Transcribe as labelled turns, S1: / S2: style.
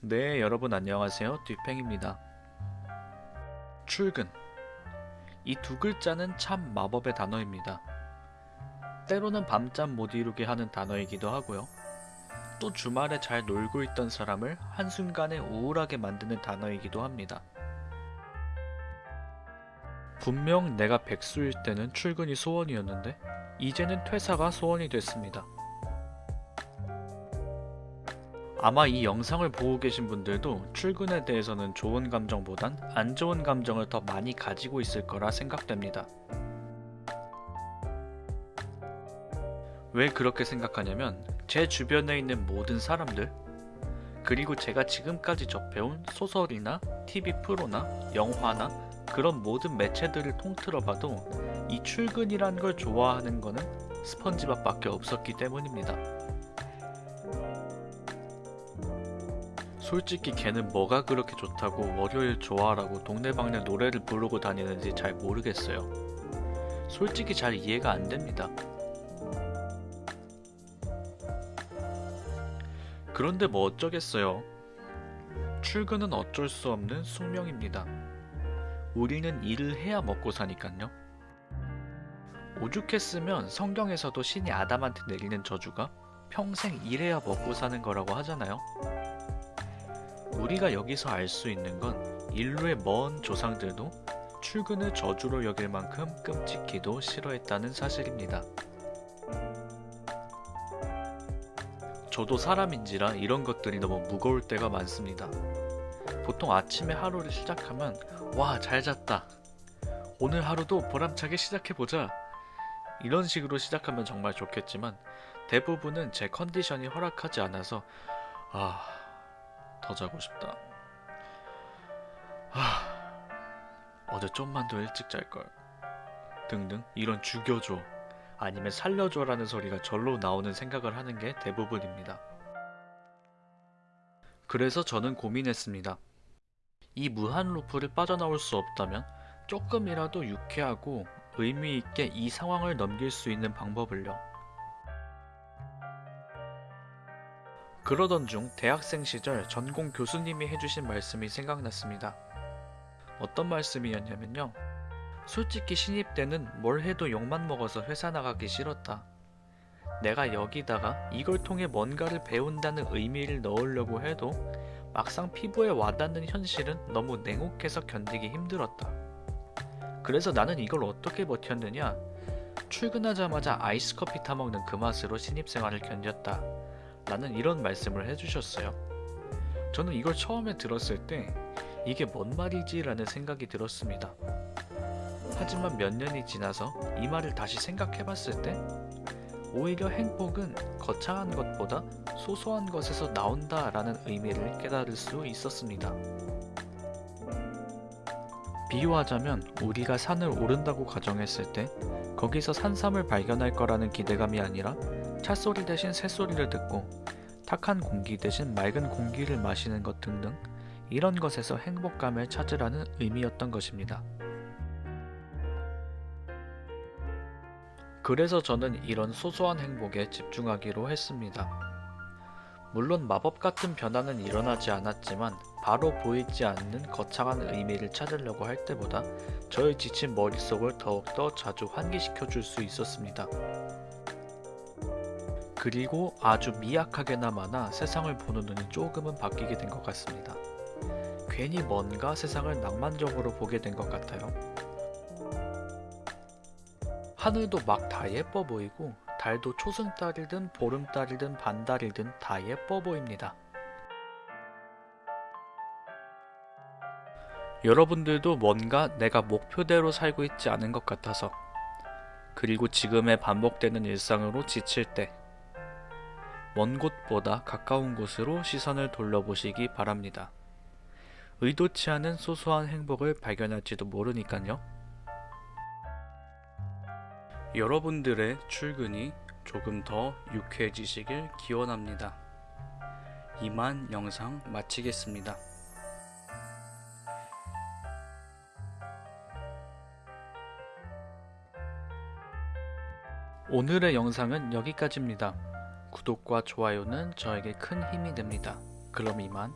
S1: 네, 여러분 안녕하세요. 뒷팽입니다. 출근. 이 두 글자는 참 마법의 단어입니다. 때로는 밤잠 못 이루게 하는 단어이기도 하고요. 또 주말에 잘 놀고 있던 사람을 한순간에 우울하게 만드는 단어이기도 합니다. 분명 내가 백수일 때는 출근이 소원이었는데 이제는 퇴사가 소원이 됐습니다. 아마 이 영상을 보고 계신 분들도 출근에 대해서는 좋은 감정보단 안 좋은 감정을 더 많이 가지고 있을 거라 생각됩니다. 왜 그렇게 생각하냐면 제 주변에 있는 모든 사람들 그리고 제가 지금까지 접해온 소설이나 TV 프로나 영화나 그런 모든 매체들을 통틀어 봐도 이 출근이란 걸 좋아하는 거는 스펀지밥밖에 없었기 때문입니다. 솔직히 걔는 뭐가 그렇게 좋다고 월요일 좋아라고 동네방네 노래를 부르고 다니는지 잘 모르겠어요. 솔직히 잘 이해가 안 됩니다. 그런데 뭐 어쩌겠어요. 출근은 어쩔 수 없는 숙명입니다. 우리는 일을 해야 먹고 사니깐요. 오죽했으면 성경에서도 신이 아담한테 내리는 저주가 평생 일해야 먹고 사는 거라고 하잖아요. 우리가 여기서 알 수 있는 건 인류의 먼 조상들도 출근을 저주로 여길 만큼 끔찍히도 싫어했다는 사실입니다. 저도 사람인지라 이런 것들이 너무 무거울 때가 많습니다. 보통 아침에 하루를 시작하면 와, 잘 잤다. 오늘 하루도 보람차게 시작해보자. 이런 식으로 시작하면 정말 좋겠지만 대부분은 제 컨디션이 허락하지 않아서 아, 더 자고 싶다. 아, 어제 좀만 더 일찍 잘걸. 등등 이런 죽여줘 아니면 살려줘라는 소리가 절로 나오는 생각을 하는 게 대부분입니다. 그래서 저는 고민했습니다. 이 무한 루프를 빠져나올 수 없다면 조금이라도 유쾌하고 의미 있게 이 상황을 넘길 수 있는 방법을요. 그러던 중 대학생 시절 전공 교수님이 해주신 말씀이 생각났습니다. 어떤 말씀이었냐면요. 솔직히 신입 때는 뭘 해도 욕만 먹어서 회사 나가기 싫었다. 내가 여기다가 이걸 통해 뭔가를 배운다는 의미를 넣으려고 해도 막상 피부에 와닿는 현실은 너무 냉혹해서 견디기 힘들었다. 그래서 나는 이걸 어떻게 버텼느냐? 출근하자마자 아이스 커피 타먹는 그 맛으로 신입생활을 견뎠다. 라는 이런 말씀을 해주셨어요. 저는 이걸 처음에 들었을 때 이게 뭔 말이지? 라는 생각이 들었습니다. 하지만 몇 년이 지나서 이 말을 다시 생각해 봤을 때 오히려 행복은 거창한 것보다 소소한 것에서 나온다 라는 의미를 깨달을 수 있었습니다. 비유하자면 우리가 산을 오른다고 가정했을 때 거기서 산삼을 발견할 거라는 기대감이 아니라 찻소리 대신 새소리를 듣고 탁한 공기 대신 맑은 공기를 마시는 것 등등 이런 것에서 행복감을 찾으라는 의미였던 것입니다. 그래서 저는 이런 소소한 행복에 집중하기로 했습니다. 물론 마법 같은 변화는 일어나지 않았지만 바로 보이지 않는 거창한 의미를 찾으려고 할 때보다 저의 지친 머릿속을 더욱더 자주 환기시켜 줄 수 있었습니다. 그리고 아주 미약하게나마나 세상을 보는 눈이 조금은 바뀌게 된 것 같습니다. 괜히 뭔가 세상을 낭만적으로 보게 된 것 같아요. 하늘도 막 다 예뻐 보이고 달도 초승달이든 보름달이든 반달이든 다 예뻐 보입니다. 여러분들도 뭔가 내가 목표대로 살고 있지 않은 것 같아서 그리고 지금의 반복되는 일상으로 지칠 때 먼 곳보다 가까운 곳으로 시선을 돌려보시기 바랍니다. 의도치 않은 소소한 행복을 발견할지도 모르니깐요. 여러분들의 출근이 조금 더 유쾌해지시길 기원합니다. 이만 영상 마치겠습니다. 오늘의 영상은 여기까지입니다. 구독과 좋아요는 저에게 큰 힘이 됩니다. 그럼 이만